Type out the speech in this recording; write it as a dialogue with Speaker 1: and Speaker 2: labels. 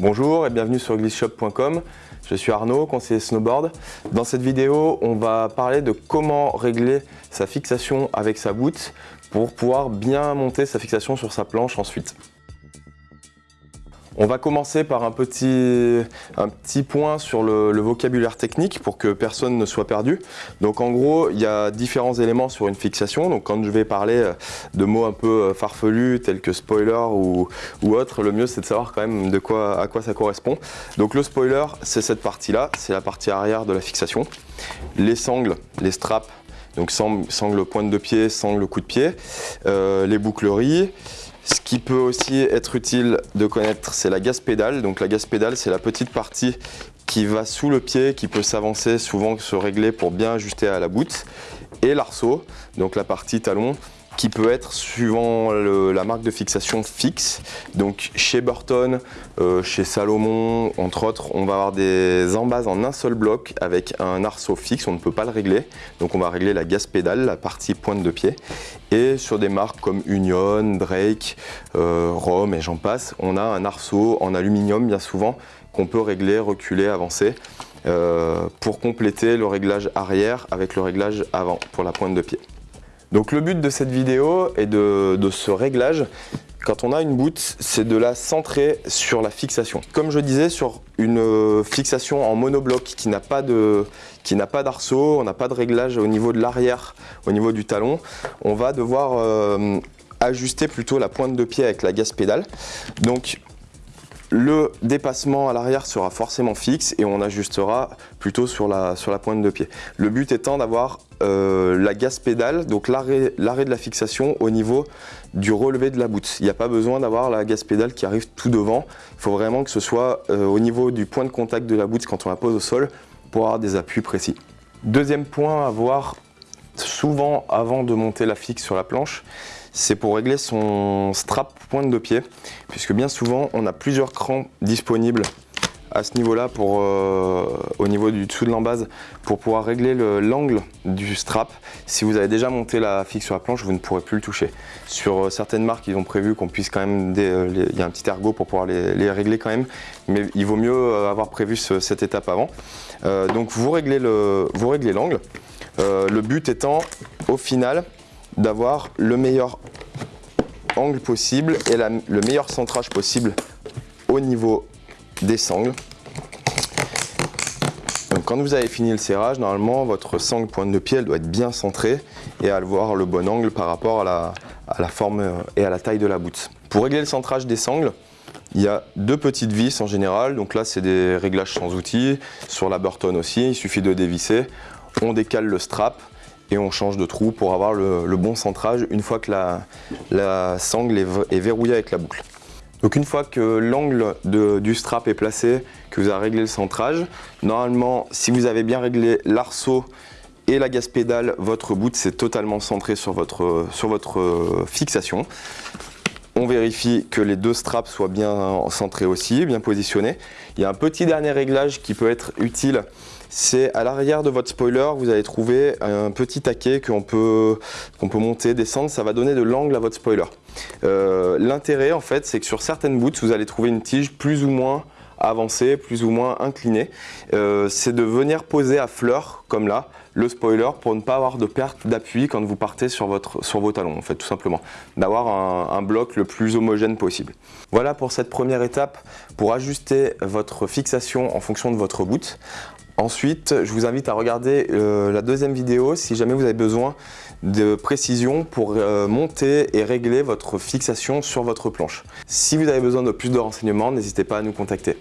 Speaker 1: Bonjour et bienvenue sur glissshop.com. Je suis Arnaud, conseiller snowboard. Dans cette vidéo, on va parler de comment régler sa fixation avec sa boot pour pouvoir bien monter sa fixation sur sa planche ensuite. On va commencer par un petit, point sur le, vocabulaire technique pour que personne ne soit perdu. Donc en gros, il y a différents éléments sur une fixation. Donc quand je vais parler de mots un peu farfelus tels que spoiler ou, ou autre, le mieux c'est de savoir quand même de quoi, à quoi ça correspond. Donc le spoiler, c'est cette partie-là, c'est la partie arrière de la fixation. Les sangles, les straps, donc sangle pointe de pied, sangle coup de pied, euh, les boucleries, ce qui peut aussi être utile de connaître, c'est la gaz pédale. Donc la gaz pédale, c'est la petite partie qui va sous le pied, qui peut s'avancer, souvent se régler pour bien ajuster à la boute. Et l'arceau, donc la partie talon, qui peut être suivant la marque de fixation fixe. Donc chez Burton, euh, chez Salomon, entre autres, on va avoir des embases en un seul bloc avec un arceau fixe, on ne peut pas le régler. Donc on va régler la gaz pédale, la partie pointe de pied. Et sur des marques comme Union, Drake, euh, Rome et j'en passe, on a un arceau en aluminium bien souvent qu'on peut régler, reculer, avancer. Euh, pour compléter le réglage arrière avec le réglage avant pour la pointe de pied. Donc le but de cette vidéo et de, ce réglage, quand on a une boot, c'est de la centrer sur la fixation. Comme je disais, sur une fixation en monobloc qui n'a pas d'arceau, on n'a pas de réglage au niveau de l'arrière, au niveau du talon, on va devoir euh, ajuster plutôt la pointe de pied avec la gaz pédale. Donc le dépassement à l'arrière sera forcément fixe et on ajustera plutôt sur la pointe de pied. Le but étant d'avoir euh, la gaz pédale, donc l'arrêt de la fixation au niveau du relevé de la boute. Il n'y a pas besoin d'avoir la gaz pédale qui arrive tout devant. Il faut vraiment que ce soit euh, au niveau du point de contact de la boute quand on la pose au sol pour avoir des appuis précis. Deuxième point à voir souvent avant de monter la fixe sur la planche, c'est pour régler son strap pointe de pied, puisque bien souvent on a plusieurs crans disponibles à ce niveau-là, euh, au niveau du dessous de l'embase, pour pouvoir régler l'angle du strap. Si vous avez déjà monté la fixe sur la planche, vous ne pourrez plus le toucher. Sur euh, certaines marques, ils ont prévu qu'on puisse quand même, euh, il y a un petit ergot pour pouvoir les, régler quand même, mais il vaut mieux avoir prévu cette étape avant. donc vous réglez l'angle. le but étant, au final, d'avoir le meilleur angle possible et le meilleur centrage possible au niveau des sangles. Donc quand vous avez fini le serrage, normalement votre sangle pointe de pied doit être bien centrée et avoir le bon angle par rapport à la, forme et à la taille de la boute. Pour régler le centrage des sangles, il y a deux petites vis en général, donc là c'est des réglages sans outils, sur la Burton aussi, il suffit de dévisser, on décale le strap, et on change de trou pour avoir le, bon centrage une fois que la, sangle est, verrouillée avec la boucle. Donc une fois que l'angle du strap est placé, que vous avez réglé le centrage, normalement si vous avez bien réglé l'arceau et la gaz pédale, votre bout c'est totalement centré sur votre, sur votre euh, fixation. On vérifie que les deux straps soient bien centrés aussi, bien positionnés. Il y a un petit dernier réglage qui peut être utile c'est à l'arrière de votre spoiler, vous allez trouver un petit taquet qu'on peut, peut monter, descendre, ça va donner de l'angle à votre spoiler. Euh, l'intérêt en fait, c'est que sur certaines boots, vous allez trouver une tige plus ou moins avancée, plus ou moins inclinée. Euh, c'est de venir poser à fleur, comme là, le spoiler pour ne pas avoir de perte d'appui quand vous partez sur, votre, sur vos talons, en fait, tout simplement. D'avoir un, un, bloc le plus homogène possible. Voilà pour cette première étape, pour ajuster votre fixation en fonction de votre boot. Ensuite, je vous invite à regarder euh, la deuxième vidéo si jamais vous avez besoin de précision pour euh, monter et régler votre fixation sur votre planche. Si vous avez besoin de plus de renseignements, n'hésitez pas à nous contacter.